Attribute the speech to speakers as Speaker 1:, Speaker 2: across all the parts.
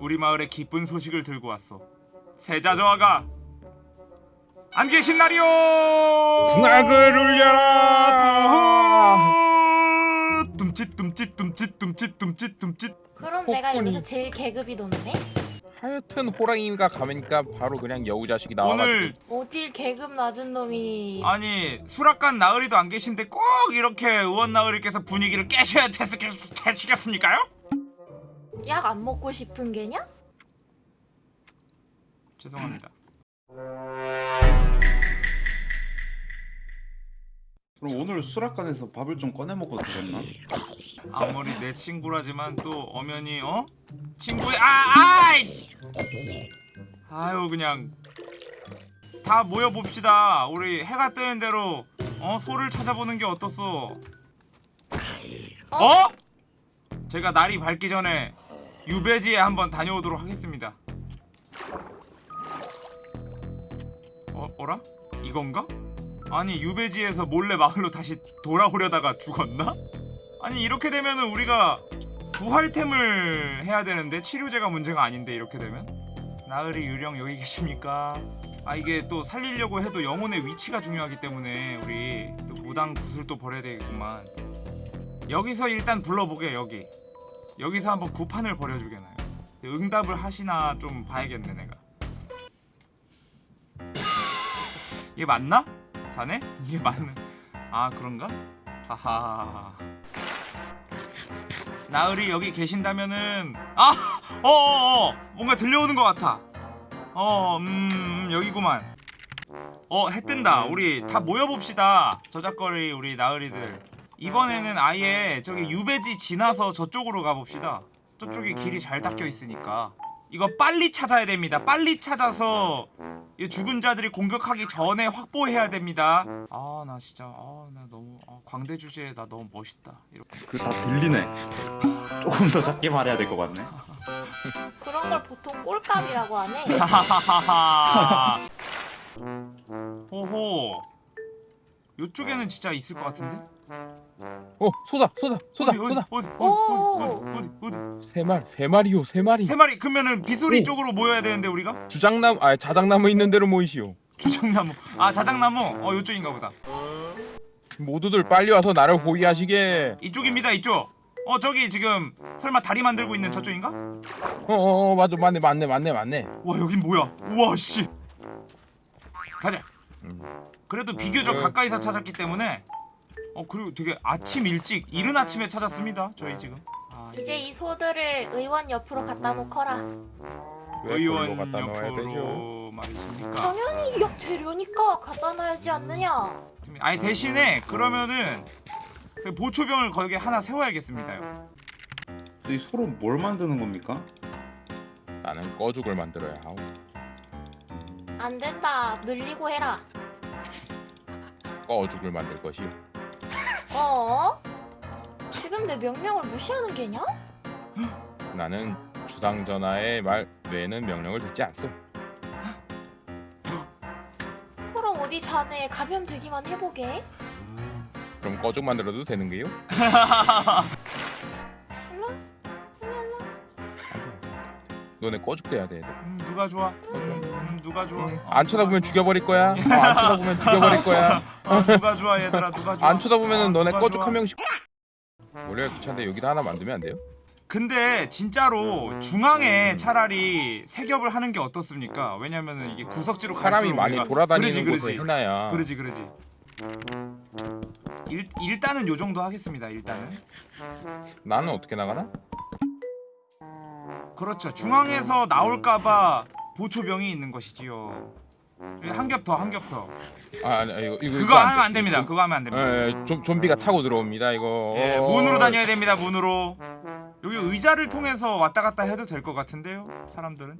Speaker 1: 우리 마을에 기쁜 소식을 들고 왔어. 세자저하가 안 계신 날이오.
Speaker 2: 궁악을 울려라.
Speaker 1: 둠칫 둠칫 둠칫 둠칫 둠칫 둠칫.
Speaker 3: 그럼 내가
Speaker 2: 폭군이.
Speaker 3: 여기서 제일 계급이 높네?
Speaker 2: 하여튼 호랑이가 가면니까 바로 그냥 여우 자식이 나와가지고
Speaker 1: 오늘
Speaker 3: 어딜 계급 낮은 놈이
Speaker 1: 아니 수락관 나으리도 안 계신데 꼭 이렇게 의원 나으리께서 분위기를 깨셔야 되시겠습니까요?
Speaker 3: 약 안 먹고 싶은 게냐?
Speaker 1: 죄송합니다.
Speaker 4: 그럼 오늘 수락관에서 밥을 좀 꺼내 먹고 들었나?
Speaker 1: 아무리 내 친구라지만 또 엄연히 어 친구의 아 아이 아유 그냥 다 모여 봅시다. 우리 해가 뜨는 대로 어 소를 찾아보는 게 어떻소? 어? 제가 날이 밝기 전에 유배지에 한번 다녀오도록 하겠습니다. 어 어라? 이건가? 아니 유배지에서 몰래 마을로 다시 돌아오려다가 죽었나? 아니 이렇게 되면은 우리가 부활템을 해야 되는데 치료제가 문제가 아닌데 이렇게 되면 나으리 유령 여기 계십니까? 아 이게 또 살리려고 해도 영혼의 위치가 중요하기 때문에 우리 또 무당 굿을 또 버려야 되겠구만 여기서 일단 불러보게 여기 여기서 한번 구판을 벌여주게나요 응답을 하시나 좀 봐야겠네 내가 이게 맞나? 자네? 이게 맞는 아 그런가? 하하 나으리 여기 계신다면은 아! 어어어 뭔가 들려오는 것 같아 어 음 여기구만 어 해 뜬다 우리 다 모여봅시다 저작거리 우리 나으리들 이번에는 아예 저기 유배지 지나서 저쪽으로 가봅시다. 저쪽에 길이 잘 닦여 있으니까. 이거 빨리 찾아야 됩니다. 빨리 찾아서 이 죽은 자들이 공격하기 전에 확보해야 됩니다. 아 나 진짜 아 나 너무 아, 광대 주제에 나 너무 멋있다. 이렇게.
Speaker 4: 그다 들리네. 조금 더 작게 말해야 될 것 같네.
Speaker 3: 그런 걸 보통 꼴값이라고 하네.
Speaker 1: 하하하하 호호. 요쪽에는 진짜 있을 것 같은데?
Speaker 2: 어 쏟아 쏟아 쏟아
Speaker 1: 어디 어디
Speaker 2: 쏟아.
Speaker 1: 어디
Speaker 3: 오.
Speaker 1: 어디 어디 어디 어디?
Speaker 2: 세 마리 세 마리요 세 마리.
Speaker 1: 세 마리. 그러면은 비소리
Speaker 2: 오.
Speaker 1: 쪽으로 모여야 되는데 우리가?
Speaker 2: 주장나무 아 자작나무 있는 대로 모이시오.
Speaker 1: 주장나무. 아 자작나무? 어 요쪽인가 보다.
Speaker 2: 모두들 빨리 와서 나를 호위하시게.
Speaker 1: 이쪽입니다 이쪽. 어 저기 지금 설마 다리 만들고 있는 저쪽인가?
Speaker 2: 어어 어 맞아 맞네 맞네 맞네 맞네.
Speaker 1: 와 여긴 뭐야? 우와 씨. 가자.
Speaker 2: 음.
Speaker 1: 그래도 비교적
Speaker 2: 네.
Speaker 1: 가까이서 찾았기 때문에 어 그리고 되게 아침 일찍 이른 아침에 찾았습니다 저희 지금. 아,
Speaker 3: 이제 이 소들을 의원 옆으로 갖다 놓거라.
Speaker 2: 왜
Speaker 1: 의원
Speaker 2: 갖다
Speaker 1: 옆으로 말이십니까?
Speaker 3: 당연히 옆 재료니까 갖다 놔야지 않느냐?
Speaker 1: 아니 대신에 그러면은 그 보초병을 거기에 하나 세워야겠습니다요.
Speaker 4: 이 소로 뭘 만드는 겁니까?
Speaker 2: 나는 꺼죽을 만들어야 하오.
Speaker 3: 안 된다. 늘리고 해라.
Speaker 2: 꺼죽을 만들 것이오
Speaker 3: 어? 지금 내 명령을 무시하는 게냐?
Speaker 2: 나는 주상 전하의 말 외에는 명령을 듣지 않소
Speaker 3: 그럼 어디 자네 감염되기만 해보게
Speaker 2: 그럼 꺼죽 만들어도 되는 게요?
Speaker 3: 일로 일로 일로
Speaker 2: 너네 꺼죽 돼야 돼.
Speaker 1: 음, 누가 좋아 음, 누가 좋아
Speaker 2: 응.
Speaker 1: 어,
Speaker 2: 안 쳐다보면? 죽여버릴 거야 어, 안 쳐다보면 죽여버릴 거야
Speaker 1: 어, 누가 좋아 얘들아 누가 좋아
Speaker 2: 안 쳐다보면은
Speaker 1: 어,
Speaker 2: 너네 꺼죽? 한 명씩 원래 귀찮은데 여기다 하나 만들면 안 돼요?
Speaker 1: 근데 진짜로 중앙에 차라리 세겹을 하는 게 어떻습니까? 왜냐면은 이게 구석지로
Speaker 2: 사람이 많이
Speaker 1: 우리가-
Speaker 2: 돌아다니는
Speaker 1: 그러지,
Speaker 2: 곳에. 해놔야
Speaker 1: 그러지 그러지 일, 일단은 요 정도 하겠습니다 일단은
Speaker 2: 나는 어떻게 나가나?
Speaker 1: 그렇죠 중앙에서 나올까봐 보초병이 있는 것이지요. 한 겹 더 한 겹 더.
Speaker 2: 아 아니 이거 이거
Speaker 1: 그거 하면
Speaker 2: 돼.
Speaker 1: 안 됩니다.
Speaker 2: 좀-
Speaker 1: 그거 하면 안 됩니다.
Speaker 2: 예, 예, 좀 좀비가 타고 들어옵니다 이거.
Speaker 1: 예,
Speaker 2: 어,
Speaker 1: 문으로 다녀야 됩니다 문으로. 여기 의자를 통해서 왔다 갔다 해도 될 것 같은데요 사람들은?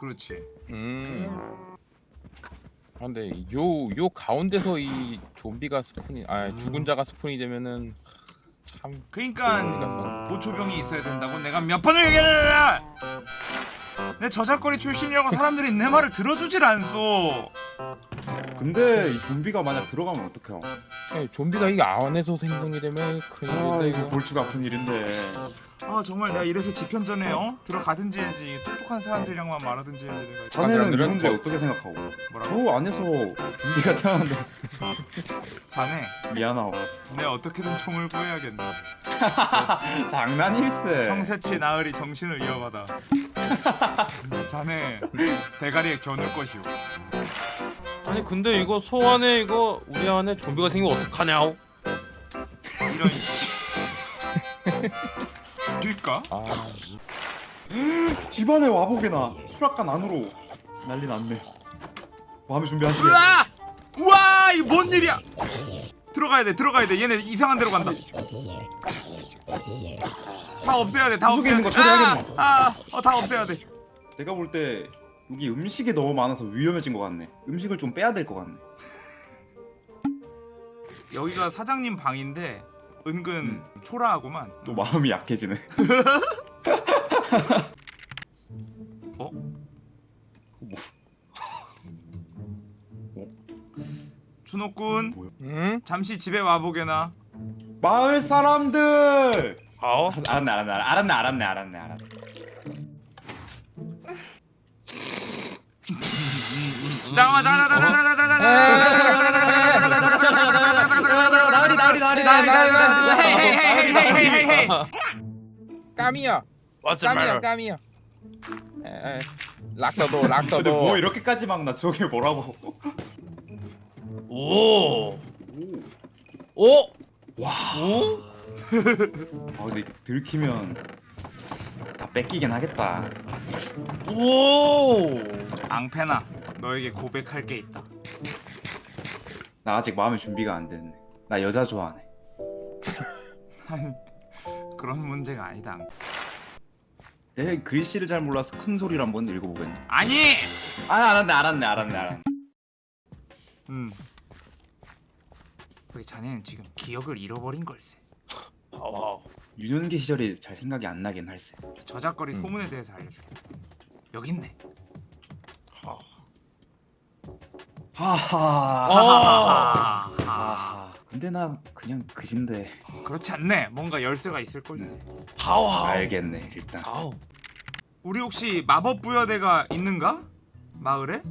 Speaker 1: 그렇지.
Speaker 2: 음. 아, 근데 요 요 가운데서 이 좀비가 스폰이 아 죽은 자가 스폰이 되면은 참
Speaker 1: 그러니까. 보초병이 있어야 된다고 내가 몇 번을 얘기하느냐 내 저작거리 출신이라고 사람들이 내 말을 들어주질 않소
Speaker 4: 근데 이 좀비가 만약 들어가면 어떡해요?
Speaker 2: 예, 좀비가 이게 안에서 생성이 되면
Speaker 4: 아
Speaker 2: 큰일인데
Speaker 4: 이거
Speaker 2: 이거
Speaker 4: 골치가 아픈 일인데.
Speaker 1: 아 정말 내가 이래서 지편전에 어? 들어가든지 해야지 똑똑한 사람들이랑만 말하든지 해야지 내가
Speaker 4: 자네는 이
Speaker 2: 사람들은
Speaker 4: 문제
Speaker 2: 더-
Speaker 4: 어떻게 생각하고?
Speaker 1: 뭐라고?
Speaker 4: 저 안에서 좀비가 태어났는데
Speaker 1: 자네
Speaker 4: 미안하오.
Speaker 1: 내 어떻게든 총을 구해야겠네
Speaker 4: 장난일세.
Speaker 1: 청새치 나으리 정신을 이어받아 자네 대가리에 겨눌 것이오
Speaker 5: 아니 근데 이거 소 안에 이거 우리 안에 좀비가 생기면 어떡하냐고
Speaker 1: 이런 씨 죽일까?
Speaker 2: 아
Speaker 4: 집안에 와보게나 수락관 안으로 난리 났네. 마음의 준비하시게.
Speaker 1: 우와! 우와! 이 뭔 일이야? 들어가야 돼, 들어가야 돼. 얘네 이상한 데로 간다. 다 없애야 돼, 다
Speaker 4: 구석에
Speaker 1: 없애야
Speaker 4: 있는
Speaker 1: 돼.
Speaker 4: 거 처리하겠노.
Speaker 1: 아, 아, 어, 다 없애야 돼.
Speaker 4: 내가 볼때 여기 음식이 너무 많아서 위험해진 것 같네. 음식을 좀 빼야 될 것 같네.
Speaker 1: 여기가 사장님 방인데 은근 초라하구만.
Speaker 4: 또 마음이 약해지네.
Speaker 1: 어? 준호군,
Speaker 4: 뭐야?
Speaker 2: 응?
Speaker 1: 잠시 집에 와보게나.
Speaker 4: 마을 사람들. 알았네, 알았네, 알았네, 알았네, 알았네, 알았네.
Speaker 1: 잠깐만? 앙패나, 너에게 고백할 게 있다.
Speaker 4: 나 아직 마음의 준비가 안 됐네. 나 여자 좋아하네.
Speaker 1: 그런 문제가 아니다.
Speaker 4: 내 글씨를 잘 몰라서 큰 소리로 한번 읽어보겠네.
Speaker 1: 아니!
Speaker 4: 아 알았네, 알았네, 알았네, 알았네.
Speaker 1: 음. 우리 자네는 지금 기억을 잃어버린 걸세.
Speaker 5: 아우
Speaker 4: 유년기 시절이 잘 생각이 안 나긴 할세.
Speaker 1: 저작거리
Speaker 2: 음.
Speaker 1: 소문에 대해서 알려줄게. 여기 있네.
Speaker 4: 하하.
Speaker 5: 아.
Speaker 1: 아,
Speaker 4: 아. 근데 나 그냥 그진데.
Speaker 1: 그렇지 않네. 뭔가 열쇠가 있을 걸세.
Speaker 5: 하우
Speaker 4: 알겠네 일단.
Speaker 5: 아우
Speaker 1: 우리 혹시 마법 부여대가 있는가? 마을에?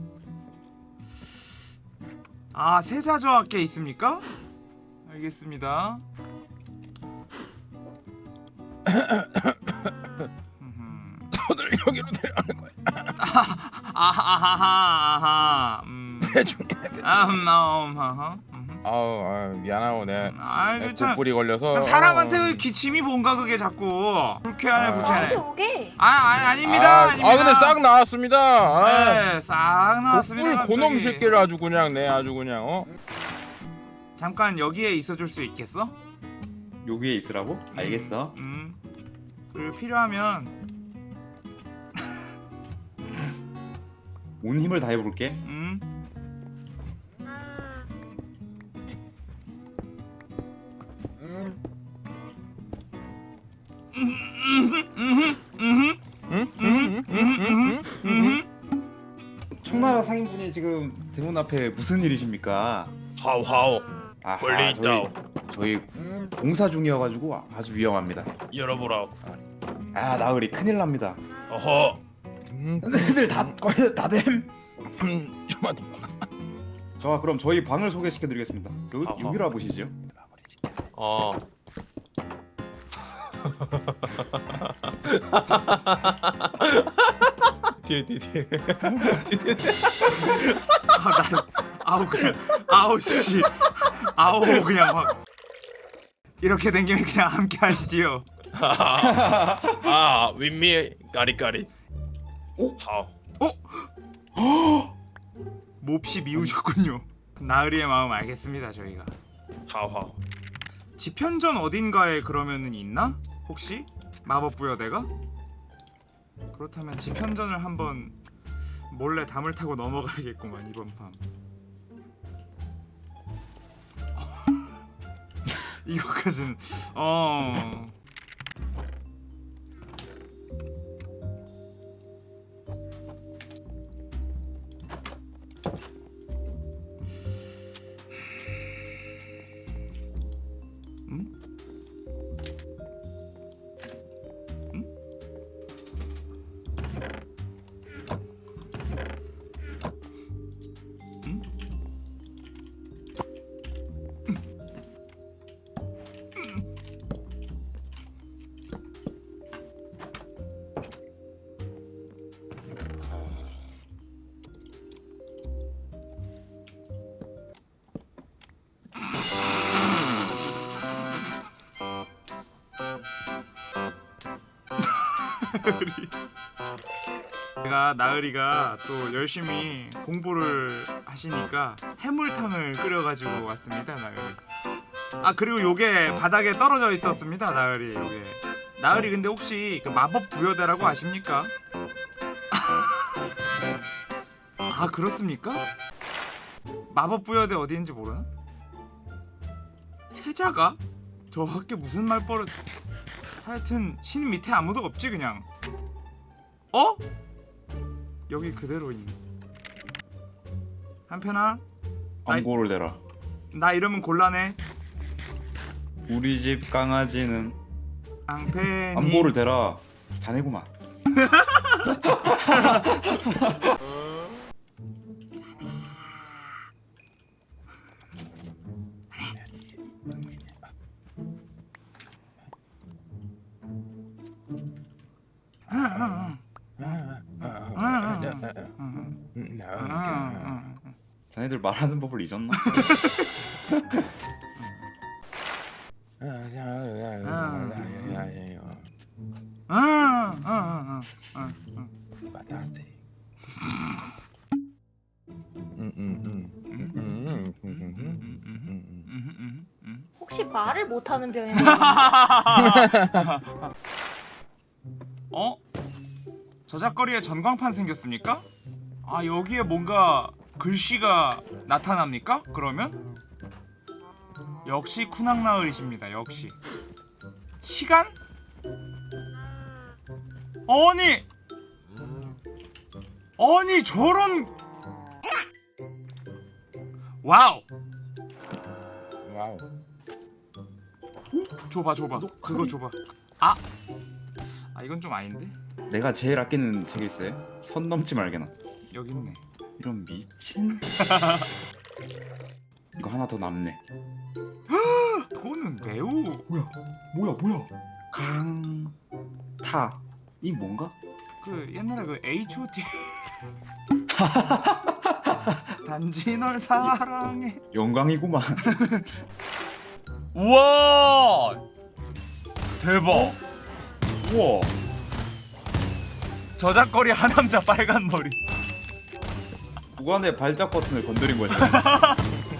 Speaker 1: 아 세자저학계 있습니까? 알겠습니다.
Speaker 2: 저들 여기로 데려가는 거야
Speaker 1: 아하하하 아 하 음. 아흠 음, 아하 음.
Speaker 2: 아우 아, 미안하고 내가
Speaker 1: 아이
Speaker 2: 내
Speaker 1: 그참
Speaker 2: 뿔이 걸려서
Speaker 1: 사람한테
Speaker 2: 어.
Speaker 1: 왜 기침이 뭔가 그게 자꾸 불쾌하네
Speaker 2: 아.
Speaker 1: 불쾌하네
Speaker 3: 나한테 오게.
Speaker 1: 아, 아 아닙니다
Speaker 2: 아,
Speaker 1: 아닙니다
Speaker 2: 아 근데 싹 나왔습니다 아,
Speaker 1: 네, 싹 나왔습니다
Speaker 2: 뿔 고놈
Speaker 1: 갑자기.
Speaker 2: 새끼를 아주 그냥 내 아주 그냥 어
Speaker 1: 잠깐 여기에 있어줄 수 있겠어?
Speaker 4: 여기에 있으라고? 알겠어.
Speaker 1: 음 그리고 필요하면
Speaker 4: 온 힘을 다해 볼게.
Speaker 1: 음
Speaker 4: 지금 대문 앞에 무슨 일이십니까?
Speaker 5: 하우
Speaker 4: 아,
Speaker 5: 권리 있다
Speaker 4: 저희, 저희 공사 중이어가지고 아주 위험합니다.
Speaker 5: 열어보라
Speaker 4: 아 나으리 큰일 납니다.
Speaker 5: 어허
Speaker 2: 응?
Speaker 4: 애들 다 거의 다 됨.
Speaker 2: 응? 좀만
Speaker 4: 더자 그럼 저희 방을 소개시켜드리겠습니다. 여. 여기라 보시죠.
Speaker 5: 어 뒤에 뒤에 뒤에
Speaker 1: 아, 나, 아우 그냥 아우 씨. 아우 그냥 막. 이렇게 된 김에 그냥 함께 하시지요.
Speaker 5: 아 윗미 까리까리.
Speaker 4: 오?
Speaker 5: 하우
Speaker 1: 몹시 미우셨군요. 나으리의 마음 알겠습니다 저희가.
Speaker 5: 하우
Speaker 1: 지편전 어딘가에 그러면은 있나? 혹시? 마법 부여대가? 그렇다면 지편전을 한번 몰래 담을 타고 넘어가야겠구만 이번 판. 이거까지는 어. 제가 나으리가 또 열심히 공부를 하시니까 해물탕을 끓여가지고 왔습니다 나으리 아 그리고 요게 바닥에 떨어져 있었습니다 나으리 요게 나으리 근데 혹시 그 마법 부여대라고 아십니까? 아 그렇습니까? 마법 부여대 어디인지 모르나? 세자가? 저 학교 무슨 말버릇 하여튼 신 밑에 아무도 없지 그냥 어? 여기 그대로 있네 한편아
Speaker 4: 암고를 대라.
Speaker 1: 나 이러면 곤란해
Speaker 4: 우리 집 강아지는
Speaker 1: 앙팬이
Speaker 4: 암고를 대라. 자네구만. 자네들 말하는 법을 잊었나?
Speaker 3: 혹시 말을 못하는 병이야?
Speaker 1: 어? 저작거리에 전광판 생겼습니까? 아 여기에 뭔가 글씨가 나타납니까? 그러면? 역시 쿠낭나을이십니다 역시 시간? 아니 아니 저런 와우
Speaker 2: 와우.
Speaker 1: 줘봐 줘봐 그거 줘봐 아! 아 이건 좀 아닌데?
Speaker 4: 내가 제일 아끼는 책일세. 선 넘지 말게나.
Speaker 1: 여기 있네
Speaker 4: 이런 미친. 이거 하나 더 남네.
Speaker 1: 그거는 매우
Speaker 4: 뭐야? 뭐야? 뭐야? 강타. 이 뭔가?
Speaker 1: 그 옛날에 그 H.O.T 단지 널 사랑해
Speaker 4: 영광이구만.
Speaker 1: 우와 대박
Speaker 4: 우와.
Speaker 1: 저작거리 하남자 빨간 머리
Speaker 4: 누가 내 발작 버튼을 건드린 거지?